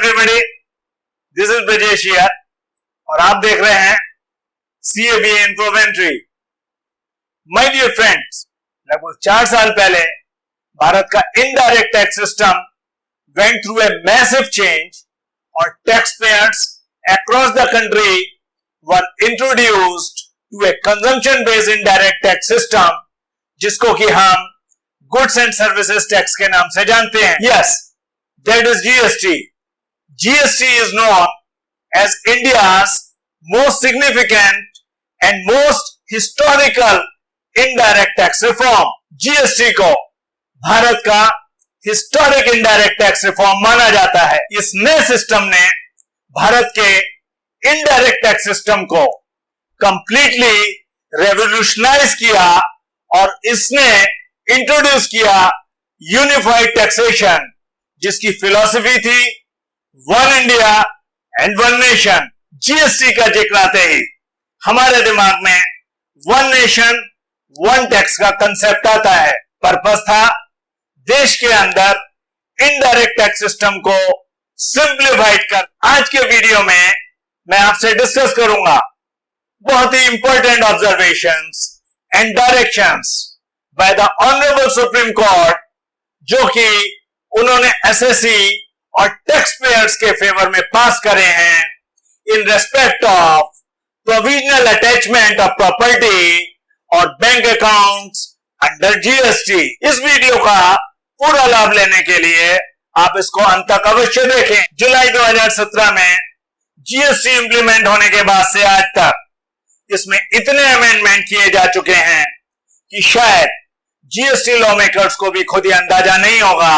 Everybody this is Brajesh और आप देख रहे हैं CAB Infoventry my dear friends लगभग चार साल पहले भारत का indirect tax system went through a massive change और tax payers across the country were introduced to a consumption based indirect tax system जिसको कि हम गुड्स एंड सर्विसेज़ टैक्स के नाम से जानते हैं। Yes that is GST GST is known as India's most significant and most historical indirect tax reform GST को भारत का हिस्टोरिक इनडायरेक्ट टैक्स रिफॉर्म माना जाता है। इस नए सिस्टम ने भारत के इनडायरेक्ट टैक्स सिस्टम को कंप्लीटली रेवोल्यूशनाइज किया और इसने इंट्रोड्यूस किया यूनिफाइड टैक्सेशन जिसकी फिलॉसफी थी one India and one nation GST का ज़िक्र आते ही हमारे दिमाग में वन नेशन वन टैक्स का कंसेप्ट आता है। पर्पस था देश के अंदर इनडायरेक्ट टैक्स सिस्टम को सिंप्लीफाइड कर। आज के वीडियो में मैं आपसे डिस्कस करूँगा बहुत ही important observation and direction by the honourable supreme court जो कि उन्होंने एसएससी और टैक्स पेयर्स के फेवर में पास करे हैं in respect of provisional attachment of property और बैंक अकाउंट्स अंडर जीएसटी इस वीडियो का पूरा लाभ लेने के लिए आप इसको अंत तक अवश्य देखें। जुलाई 2017 में जीएसटी इंप्लीमेंट होने के बाद से आज तक इसमें इतने अमेंडमेंट किए जा चुके हैं कि शायद जीएसटी लॉ मेकर्स को भी खुद ही अंदाज़ा नहीं होगा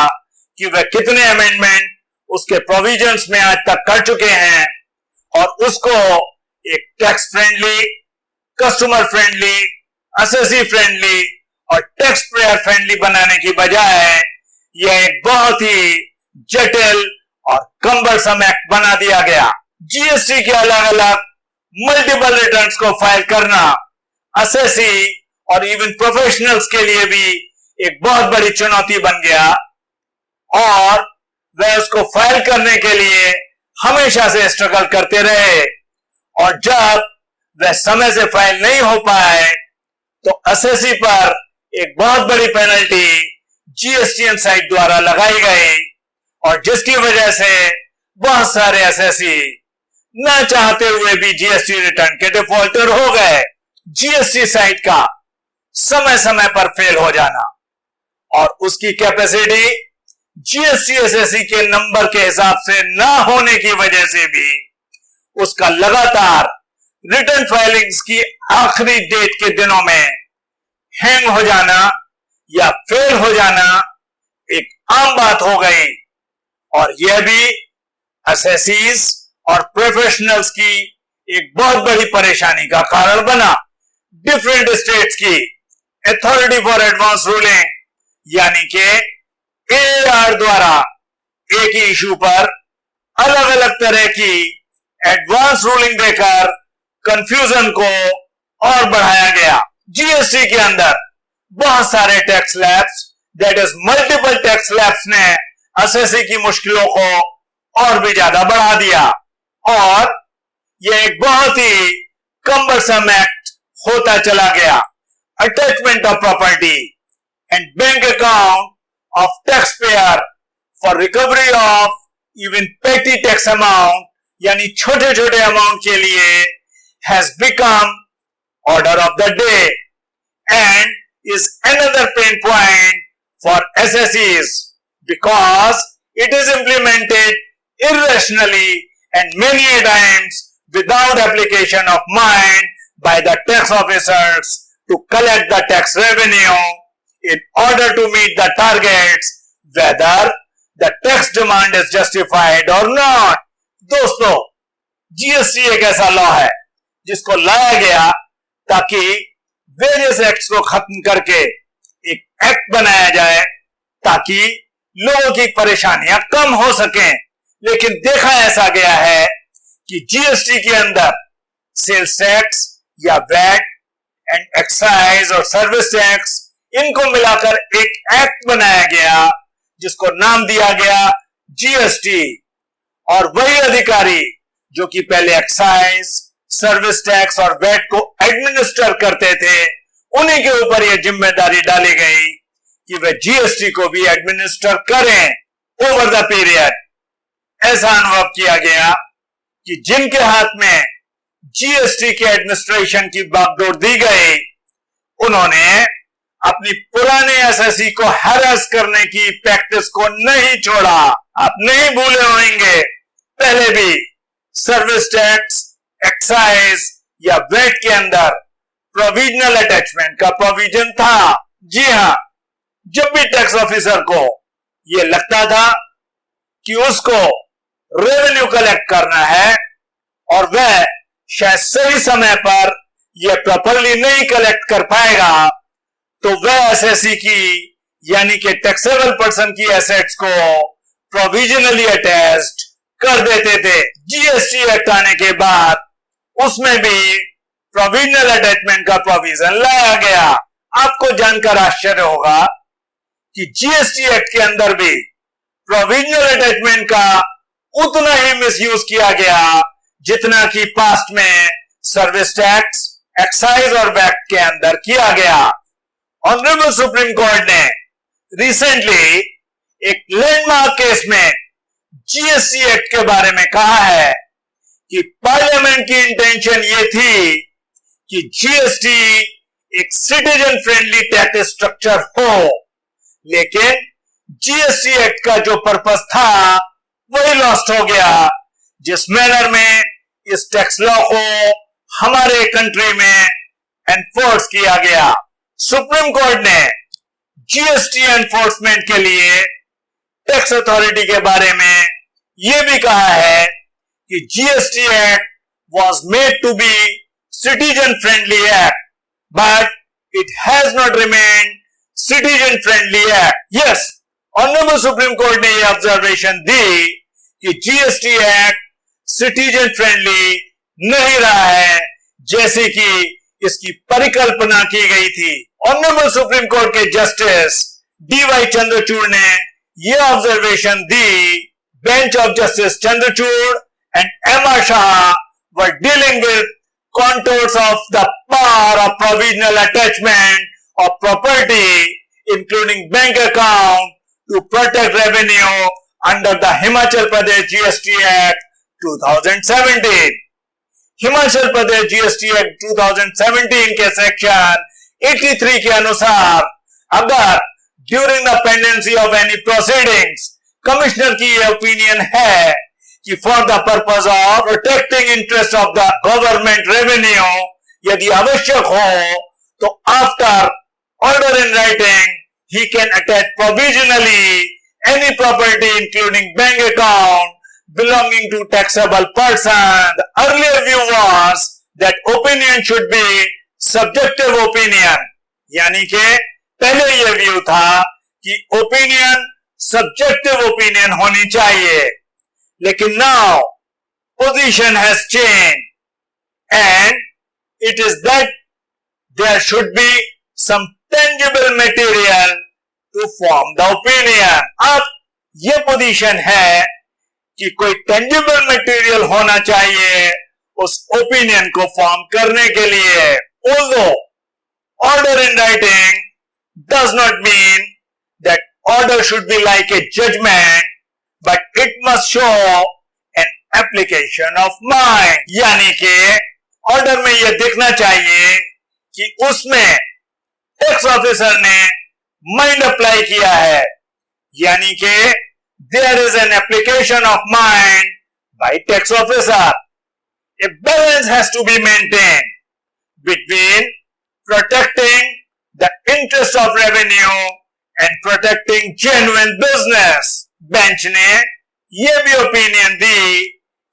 कि वह कितने अमेंडमेंट उसके प्रोविजंस में आज तक कर चुके हैं और उसको एक tax friendly customer friendly assessee friendly और टैक्स पेयर फ्रेंडली बनाने की बजाय यह एक बहुत ही जटिल और कम्बरसम एक्ट बना दिया गया। जीएसटी के अलग अलग मल्टीपल रिटर्न्स को फ़ाइल करना असेसी और इवन प्रोफेशनल्स के लिए भी एक बहुत बड़ी चुनौती बन गया। और वह उसको फ़ाइल करने के लिए हमेशा से स्ट्रगल करते रहे। और जब वह समय से फ़ाइल नहीं हो पाए तो एसएससी पर एक बहुत बड़ी पेनल्टी जीएसटीएन साइट द्वारा लगाई गई। और जिसकी वजह से बहुत सारे एसएससी न चाहते हुए भी जीएसटी रिटर्न के डिफॉल्टर हो गए। जीएसटी साइट का समय समय पर फेल हो जाना। और उसकी कैपेसिटी जीएसटी के नंबर के हिसाब से न होने की वजह से भी उसका लगातार रिटर्न फाइलिंग्स की आखिरी डेट के दिनों में हैंग हो जाना या फेल हो जाना एक आम बात हो गई। और यह भी एसेसीज और प्रोफेशनल्स की एक बहुत बड़ी परेशानी का कारण बना। डिफरेंट स्टेट्स की अथॉरिटी फॉर एडवांस रूलिंग यानी कि एआर द्वारा एक ही इशू पर अलग अलग तरह की एडवांस रूलिंग देकर कंफ्यूजन को और बढ़ाया गया। जीएसटी के अंदर बहुत सारे tax laws that is multiple tax laws ने एसएससी की मुश्किलों को और भी ज़्यादा बढ़ा दिया। और यह एक बहुत ही कम्बरसम एक्ट होता चला गया। Attachment of property and bank account of taxpayer for recovery of even petty tax amount यानी छोटे छोटे अमाउंट के लिए has become order of the day and is another pain point for SSEs because it is implemented irrationally and many times without application of mind by the tax officers to collect the tax revenue in order to meet the targets, whether the tax demand is justified or not. दोस्तों GST एक ऐसा law है, जिसको लाया गया ताकि various acts को खत्म करके एक एक्ट बनाया जाए ताकि लोगों की परेशानियाँ कम हो सकें लेकिन देखा ऐसा गया है कि जीएसटी के अंदर सेल्स टैक्स या वैट एंड एक्साइज और सर्विस टैक्स इनको मिलाकर एक एक्ट बनाया गया, जिसको नाम दिया गया जीएसटी और वही अधिकारी, जो कि पहले एक्साइज सर्विस टैक्स और वेट को एडमिनिस्टर करते थे, उन्हीं के ऊपर यह ज़िम्मेदारी डाली गई कि वे जीएसटी को भी एडमिनिस्टर करें ओवर द पीरियड ऐसा अनुभव किया गया कि जिनके हाथ में जीएसटी के एडमिनिस्ट्रेशन की बागडोर दी गई, उन्होंने अपनी पुराने एसएससी को हैरस करने की प्रैक्टिस को नहीं छोड़ा। आप नहीं भूले होंगे। पहले भी सर्विस टैक्स एक्साइज या वेट के अंदर प्रोविजनल अटैचमेंट का प्रोविज़न था। जी हाँ, जब भी टैक्स ऑफिसर को यह लगता था कि उसको रेवेन्यू कलेक्ट करना है और वह शायद सही समय पर यह प्रॉपरली नहीं कलेक्ट कर पाएगा तो वह एसएससी की, यानी कि टैक्सेबल पर्सन की एसेट्स को प्रोविजनली अटैच्ड कर देते थे। जीएसटी एक्ट आने के बाद उसमें भी प्रोविजनल अटैचमेंट का प्रोविज़न लाया गया। आपको जानकर आश्चर्य होगा कि जीएसटी एक्ट के अंदर भी प्रोविजनल अटैचमेंट का उतना ही मिसयूज किया गया जितना कि पास्ट में सर्विस टैक्स एक्साइज और वैक्ट के अंदर किया गया। ऑनरेबल सुप्रीम कोर्ट ने रिसेंटली एक लैंडमार्क केस में जीएसटी एक्ट के बारे में कहा है कि पार्लियामेंट की इंटेंशन ये थी कि जीएसटी एक सिटीजन फ्रेंडली टैक्स स्ट्रक्चर हो। लेकिन जीएसटी एक्ट का जो पर्पस था, वही लॉस्ट हो गया, जिस मैनर में इस टैक्स लॉ को हमारे कंट्री में एनफोर्स किया गया। सुप्रीम कोर्ट ने जीएसटी एनफोर्समेंट के लिए टैक्स अथॉरिटी के बारे में यह भी कहा है कि GST act was made to be citizen friendly act but it has not remain citizen friendly act yes honourable supreme court ने यह ऑब्जर्वेशन दी कि जीएसटी एक्ट सिटीजन फ्रेंडली नहीं रहा है, जैसे कि इसकी परिकल्पना की गई थी। ऑनरेबल सुप्रीम कोर्ट के जस्टिस डी वाई चंद्रचूड़ ने यह observation the bench of justice Chandrachud and M R Shah व dealing with contours of the power of provisional attachment of property including bank account to protect revenue under the Himachal Pradesh GST act 2017 Himachal Pradesh GST act 2017 के section 83 के अनुसार, अगर during the pendency of any proceedings commissioner की यह opinion है कि for the purpose of protecting interest of the government revenue यदि आवश्यक हो तो after order in writing he can attach provisionally any property including bank account to taxable person. The earlier view was that opinion should be subjective opinion यानी कि पहले यह view था कि ओपिनियन सब्जेक्टिव ओपिनियन होनी चाहिए। लेकिन now position has change and it is that there should be some tangible material to form the opinion अब यह पोजीशन है कि कोई टेंजिबल मटेरियल होना चाहिए उस ओपिनियन को फॉर्म करने के लिए। Although order in writing does not mean that order should be like a judgment but it must show an application of mind यानी कि ऑर्डर में यह दिखना चाहिए कि उसमें टैक्स ऑफिसर ने माइंड अप्लाई किया है। यानी कि there is an application of mind by tax officer. A balance has to be maintained. Between protecting the interest of revenue and protecting genuine business. Bench ने यह भी ओपिनियन दी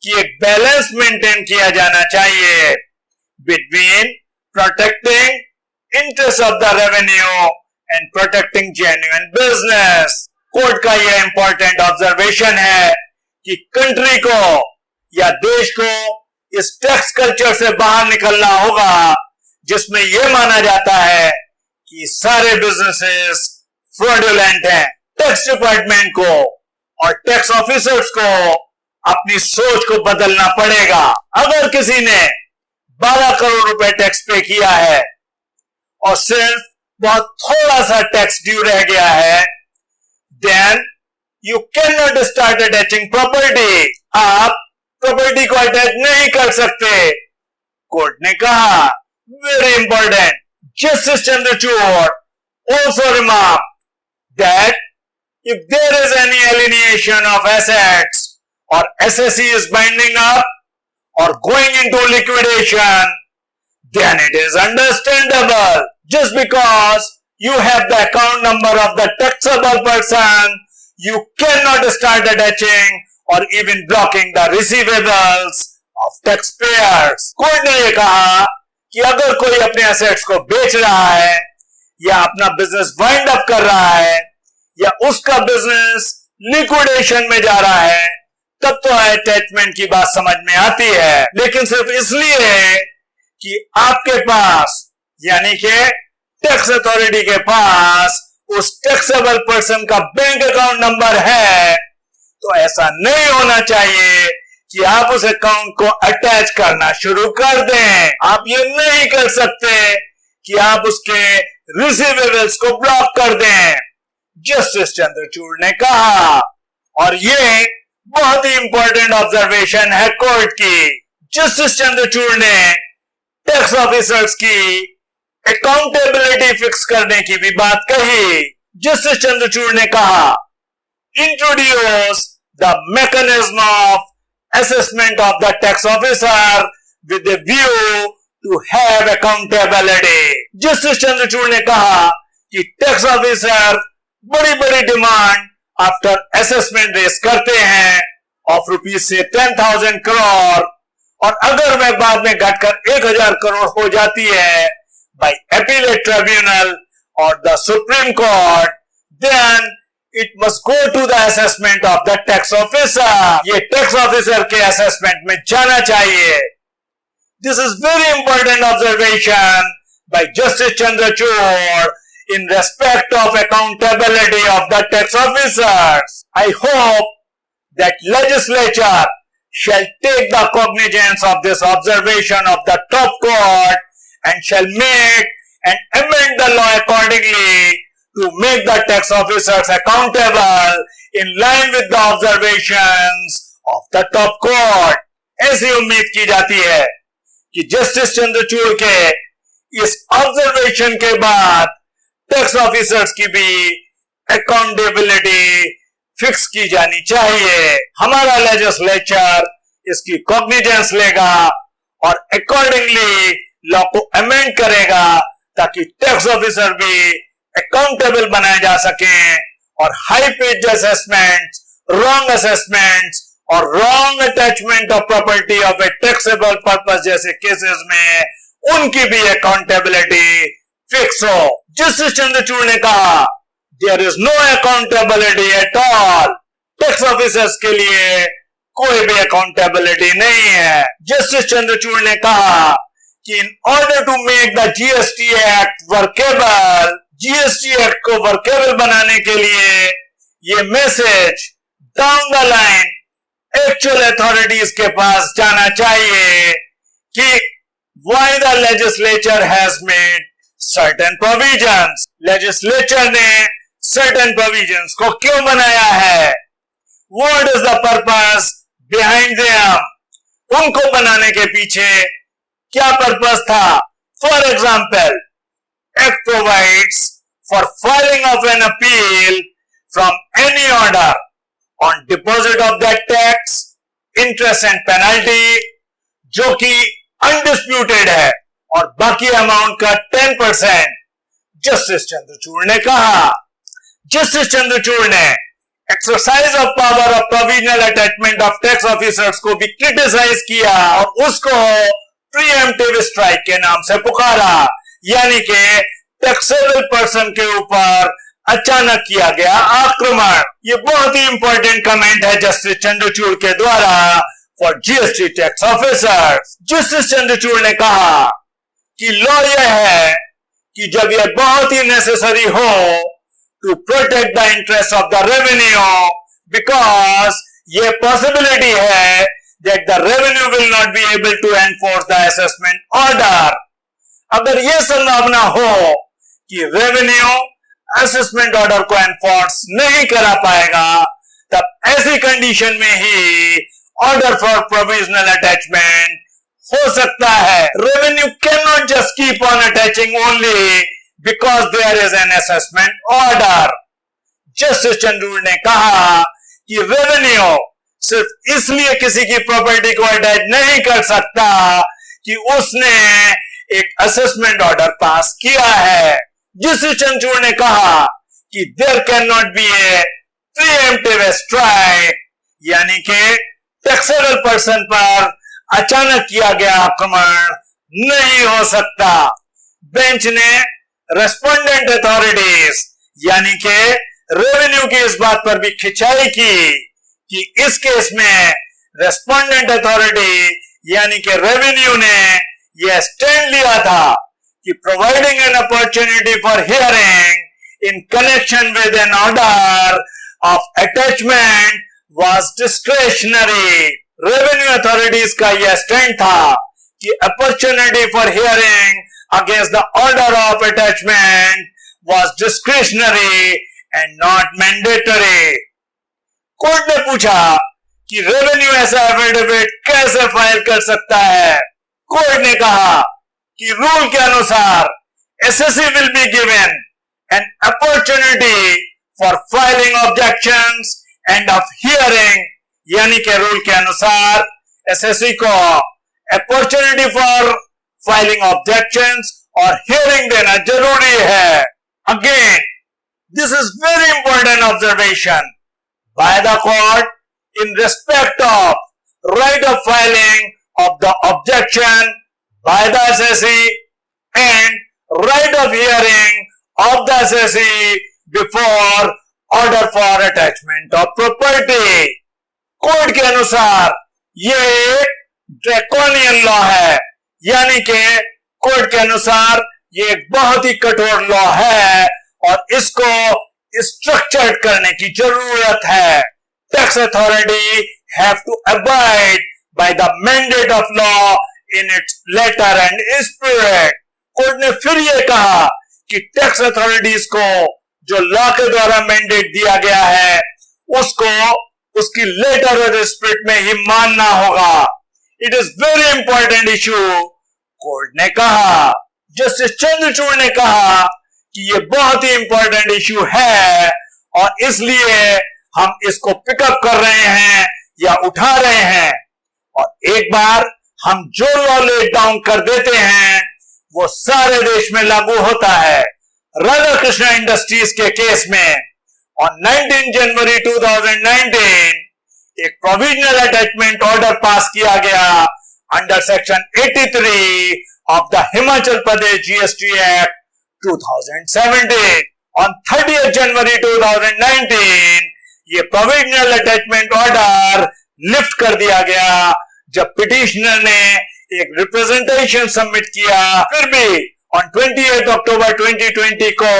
कि एक बैलेंस मेंटेन किया जाना चाहिए between protecting interest of the revenue and protecting genuine business court का यह इंपॉर्टेंट ऑब्जर्वेशन है कि कंट्री को या देश को इस टैक्स कल्चर से बाहर निकलना होगा, जिसमें यह माना जाता है कि सारे बिजनेसेस फ्रॉडुलेंट हैं। टैक्स डिपार्टमेंट को और टैक्स ऑफिसर्स को अपनी सोच को बदलना पड़ेगा। अगर किसी ने 12 करोड़ रुपए टैक्स पे किया है और सिर्फ़ बहुत थोड़ा सा टैक्स ड्यू रह गया है then you can not start attaching property आप प्रॉपर्टी को अटैच नहीं कर सकते कोर्ट ने कहा very important justice Chandrachud also remark that if there is any alienation of assets or SSC is binding up or going into liquidation then it is understandable just because you have the account number of the taxable person, you cannot start attaching or even blocking the receivables of taxpayers. Court ने यह कहा कि अगर कोई अपने assets को बेच रहा है, या अपना बिज़नेस वाइंड अप कर रहा है, या उसका बिज़नेस लिक्विडेशन में जा रहा है, तब तो अटैचमेंट की बात समझ में आती है लेकिन सिर्फ़ इसलिए कि आपके पास, यानी कि टैक्स अथॉरिटी के पास, उस टैक्सेबल पर्सन का बैंक अकाउंट नंबर है तो ऐसा नहीं होना चाहिए कि आप उस अकाउंट को अटैच करना शुरू कर दें। आप ये नहीं कर सकते कि आप उसके रिसीवेबल्स को ब्लॉक कर दें। जस्टिस चंद्रचूड़ ने कहा, और ये बहुत ही इंपॉर्टेंट ऑब्जर्वेशन है कोर्ट की। जस्टिस चंद्रचूड़ ने टैक्स ऑफिसर्स की अकाउंटेबिलिटी फिक्स करने की भी बात कही। जस्टिस चंद्रचूड़ ने कहा introduce the mechanism of assessment of the tax officer with a view to have accountability. Justice Chandrachud ने कहा कि टैक्स ऑफिसर बड़ी बड़ी डिमांड आफ्टर असेसमेंट रेस करते हैं ऑफ़ रुपीज़ से टेन थाउज़ेंड करोड़ और अगर वह बाद में घटकर एक हज़ार करोड़ हो जाती है बाई अपीलेट ट्रिब्यूनल और the supreme court then It must go to the assessment of the tax officer ये टैक्स ऑफिसर के असेसमेंट में जाना चाहिए this is very important observation by justice Chandrachud in respect of accountability of the tax officers. I hope that legislature shall take the cognizance of this observation of the top court and shall make and amend the law accordingly to make the tax officers accountable in line with the observations of the top court. ऐसी उम्मीद की जाती है कि justice Chandrachud के इस observation के बाद टैक्स ऑफिसर्स की भी अकाउंटेबिलिटी फिक्स की जानी चाहिए हमारा लेजिस्लेचर इसकी कॉग्निजेंस लेगा और अकॉर्डिंगली लॉ को अमेंड करेगा ताकि टैक्स ऑफिसर भी अकाउंटेबल बनाए जा सके, और high pitch assessment wrong assessment और wrong attachment of property of a taxable purpose जैसे केसेस में, उनकी भी अकाउंटेबिलिटी फिक्स हो। जस्टिस चंद्रचूड़ ने कहा there is no accountability at all tax officers के लिए कोई भी अकाउंटेबिलिटी नहीं है। जस्टिस चंद्रचूड़ ने कहा कि in order to make the GST act workable GST act को वर्केबल बनाने के लिए ये message down the line actual authorities के पास जाना चाहिए कि why the legislature has made certain provisions legislature ने सर्टन प्रोविजंस को क्यों बनाया है? What is the purpose behind उनको बनाने के पीछे क्या पर्पज था? For example Act provides for filing of an appeal from any order on deposit of that tax, interest and penalty जो कि अनडिस्प्यूटेड है और बाकी अमाउंट का 10 परसेंट जस्टिस चंद्रचूड़ ने कहा। जस्टिस चंद्रचूड़ ने exercise of power of provisional attachment of tax officers को भी क्रिटिसाइज किया और उसको प्रीएम्प्टिव स्ट्राइक के नाम से पुकारा। यानी कि टैक्सेबल पर्सन के ऊपर अचानक किया गया आक्रमण ये बहुत ही इंपॉर्टेंट कमेंट है जस्टिस चंद्रचूड़ के द्वारा for GST tax officer justice Chandrachud ने कहा कि लॉ यह है कि जब यह बहुत ही नेसेसरी हो to protect the interest of the revenue because ये पॉसिबिलिटी है that the revenue will not be able to enforce the assessment order. अगर ये संभावना हो कि रेवेन्यू असेसमेंट ऑर्डर को एनफोर्स नहीं करा पाएगा, तब ऐसी कंडीशन में ही ऑर्डर फॉर प्रोविजनल अटैचमेंट हो सकता है। Revenue can not just keep on attaching only because there is an assessment order justice Chandrachud ने कहा कि रेवेन्यू सिर्फ़ इसलिए किसी की प्रॉपर्टी को अटैच नहीं कर सकता कि उसने एक असेसमेंट ऑर्डर पास किया है, जिस चंचूर ने कहा कि there can not be a preemptive strike यानी कि टैक्सेबल पर्सन पर अचानक किया गया आक्रमण नहीं हो सकता। बेंच ने रेस्पोंडेंट अथॉरिटीज यानी के रेवेन्यू की इस बात पर भी खिंचाई की कि इस केस में रेस्पोंडेंट अथॉरिटी यानी के रेवेन्यू ने यह स्टैंड लिया था कि providing an opportunity for hearing in connection with an order of attachment was discretionary revenue authorities का यह स्टैंड था कि opportunity for hearing against the order of attachment was discretionary and not mandatory court ने पूछा कि revenue ऐसा affidavit कैसे file कर सकता है? कोर्ट ने कहा कि रूल के अनुसार SSC will be given an opportunity for filing objection and of hearing यानी के रूल के अनुसार एसएससी को अपॉर्चुनिटी फॉर फाइलिंग ऑब्जेक्शन और हियरिंग देना ज़रूरी है। Again this is very important observation by the court in respect of right of filing of the objection by the assessee and right of hearing of the assessee before order for attachment of property. Court के अनुसार ये draconian law है यानी कि court के अनुसार ये एक बहुत ही कठोर लॉ है और इसको स्ट्रक्चर्ड करने की ज़रूरत है tax authority have to abide by the mandate of law in its letter and spirit court ने फिर यह कहा कि टैक्स अथॉरिटीज को जो लॉ के द्वारा मैंडेट दिया गया है, उसको, उसकी लेटर और स्पिरिट में ही मानना होगा। It is very important issue court ने कहा। जस्टिस चंद्रचूड़ ने कहा कि ये बहुत ही इंपॉर्टेंट इश्यू है और इसलिए हम इसको पिकअप कर रहे हैं या उठा रहे हैं। और एक बार हम जो लॉ लेट डाउन कर देते हैं, वो सारे देश में लागू होता है। राधा कृष्णा इंडस्ट्रीज़ के केस में और 19 जनवरी 2019 एक प्रोविजनल अटैचमेंट ऑर्डर पास किया गया under section 83 of the Himachal Pradesh GST act 2017 on 30th January 2019 ये प्रोविजनल अटैचमेंट ऑर्डर लिफ्ट कर दिया गया। जब पिटिशनर ने एक रिप्रेजेंटेशन सबमिट किया, फिर भी ऑन 28 अक्टूबर 2020 को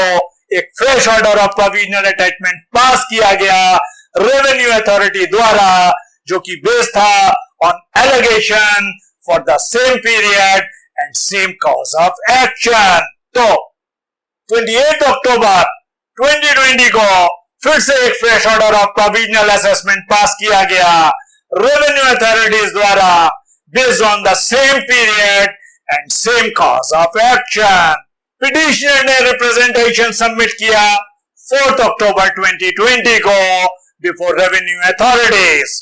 एक fresh order of provisional attachment pass किया गया रेवेन्यू अथॉरिटी द्वारा, जो कि बेस था on allegation for the same period and same cause of action तो 28 अक्टूबर 2020 को फिर से एक fresh order of provisional assessment pass किया गया। रेवेन्यू अथॉरिटीज द्वारा based on the same period and same cause of action petitioner ने रिप्रेजेंटेशन सबमिट किया 4 अक्टूबर 2020 को बिफोर रेवेन्यू अथॉरिटीज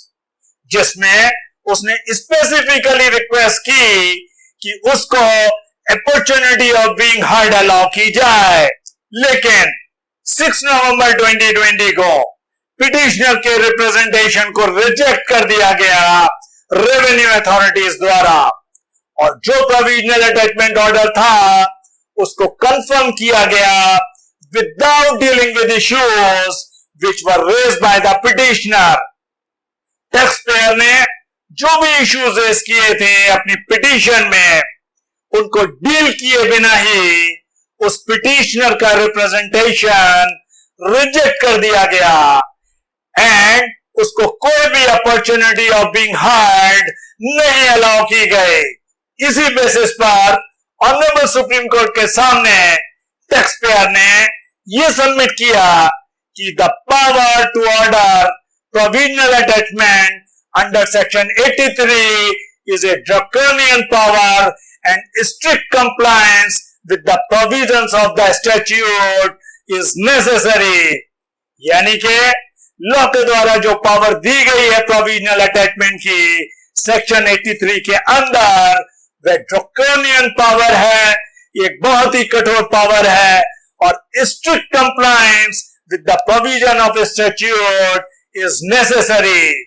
जिसमें उसने स्पेसिफिकली रिक्वेस्ट की कि उसको opportunity of being heard allow की जाए। लेकिन 6 नवंबर 2020 को पिटिशनर के रिप्रेजेंटेशन को रिजेक्ट कर दिया गया रेवेन्यू अथॉरिटीज द्वारा। और जो प्रोविजनल अटैचमेंट ऑर्डर था, उसको कंफर्म किया गया without dealing with issues which were raise by the petitioner taxpayer ने जो भी इश्यूज़ रेज किए थे अपनी पिटिशन में, उनको डील किए बिना ही उस पिटिशनर का रिप्रेजेंटेशन रिजेक्ट कर दिया गया। एंड उसको कोई भी अपॉर्चुनिटी ऑफ़ बीइंग हार्ड नहीं अलाउ की गई। इसी बेसिस पर ऑनरेबल सुप्रीम कोर्ट के सामने टैक्स पेयर ने यह सबमिट किया कि the power to order provisional attachment under section 83 is a draconian power and strict compliance with the provisions of the statute is necessary यानी कि लॉ के द्वारा जो पावर दी गई है प्रोविजनल अटैचमेंट की सेक्शन 83 के अंदर वह ड्रोकोनियन पावर है एक बहुत ही कठोर पावर है, और strict compliance with the provision of statute is necessary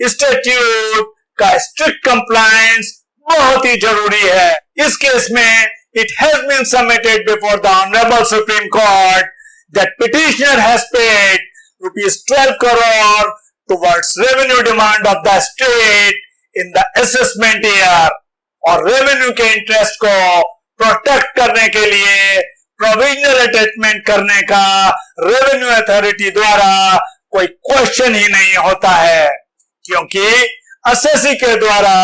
statute का स्ट्रिक्ट कंप्लायंस बहुत ही ज़रूरी है। इस केस में it has been submitted before the honourable supreme court that petitioner has paid rupees 12 crore towards revenue demand of the state in the assessment year. और revenue के interest को प्रोटेक्ट करने के लिए प्रोविजनल अटैचमेंट करने का revenue authority द्वारा कोई क्वेश्चन ही नहीं होता है। क्योंकि एसएससी के द्वारा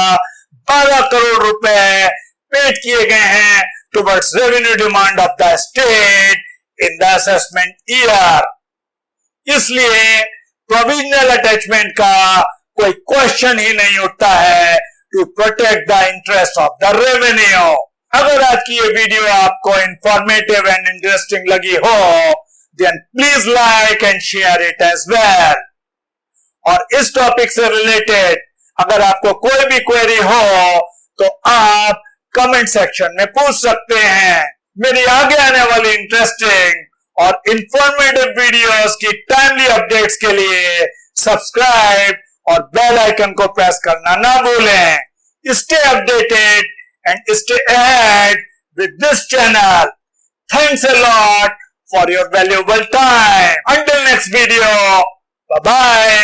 12 करोड़ रुपए पेड किए गए हैं towards revenue demand of the state in the assessment year इसलिए प्रोविजनल अटैचमेंट का कोई क्वेश्चन ही नहीं उठता है to protect the interest of the revenue अगर आज की ये वीडियो आपको इंफॉर्मेटिव एंड इंटरेस्टिंग लगी हो then please like and share it as well और इस टॉपिक से रिलेटेड अगर आपको कोई भी क्वेरी हो तो आप कमेंट सेक्शन में पूछ सकते हैं। मेरी आगे आने वाली इंटरेस्टिंग और इंफॉर्मेटिव वीडियोस की टाइमली अपडेट्स के लिए सब्सक्राइब और बेल आइकन को प्रेस करना ना भूलें। Stay updated and stay add with this channel thanks a lot for your valuable time until next video bye